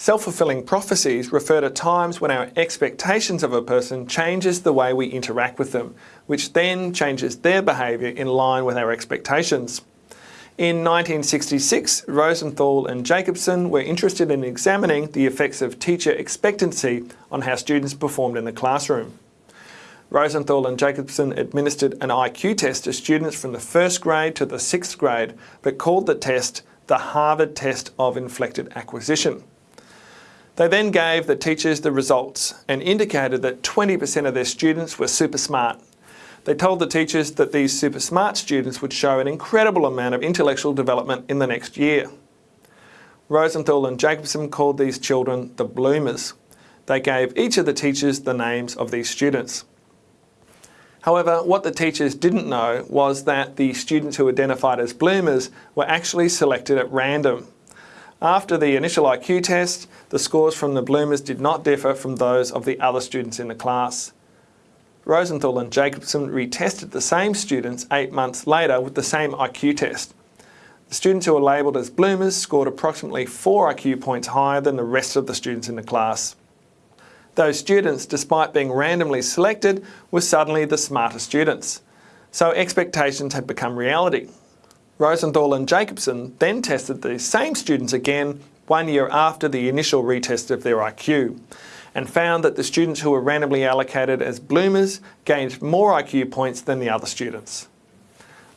Self-fulfilling prophecies refer to times when our expectations of a person changes the way we interact with them, which then changes their behaviour in line with our expectations. In 1966, Rosenthal and Jacobson were interested in examining the effects of teacher expectancy on how students performed in the classroom. Rosenthal and Jacobson administered an IQ test to students from the first grade to the sixth grade, but called the test the Harvard Test of Inflected Acquisition. They then gave the teachers the results and indicated that 20% of their students were super smart. They told the teachers that these super smart students would show an incredible amount of intellectual development in the next year. Rosenthal and Jacobson called these children the bloomers. They gave each of the teachers the names of these students. However, what the teachers didn't know was that the students who identified as bloomers were actually selected at random. After the initial IQ test, the scores from the bloomers did not differ from those of the other students in the class. Rosenthal and Jacobson retested the same students eight months later with the same IQ test. The students who were labelled as bloomers scored approximately 4 IQ points higher than the rest of the students in the class. Those students, despite being randomly selected, were suddenly the smarter students. So expectations had become reality. Rosenthal and Jacobson then tested these same students again one year after the initial retest of their IQ and found that the students who were randomly allocated as bloomers gained more IQ points than the other students.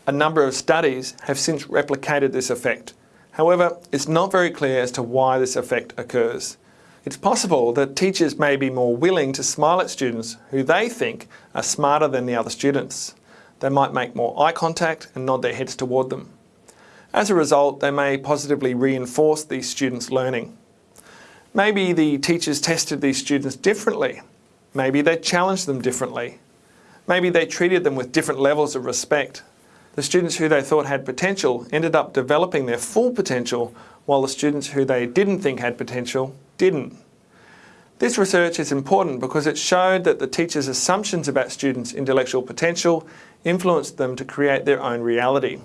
A number of studies have since replicated this effect. However, it's not very clear as to why this effect occurs. It's possible that teachers may be more willing to smile at students who they think are smarter than the other students. They might make more eye contact and nod their heads toward them. As a result, they may positively reinforce these students' learning. Maybe the teachers tested these students differently. Maybe they challenged them differently. Maybe they treated them with different levels of respect. The students who they thought had potential ended up developing their full potential while the students who they didn't think had potential didn't. This research is important because it showed that the teachers' assumptions about students' intellectual potential influenced them to create their own reality.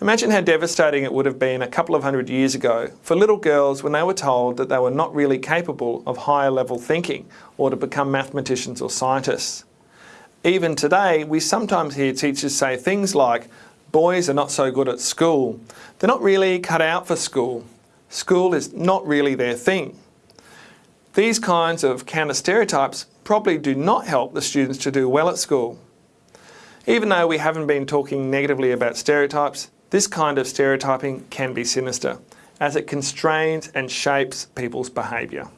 Imagine how devastating it would have been a couple of hundred years ago for little girls when they were told that they were not really capable of higher level thinking or to become mathematicians or scientists. Even today, we sometimes hear teachers say things like, boys are not so good at school. They're not really cut out for school. School is not really their thing. These kinds of counter stereotypes probably do not help the students to do well at school. Even though we haven't been talking negatively about stereotypes, this kind of stereotyping can be sinister as it constrains and shapes people's behaviour.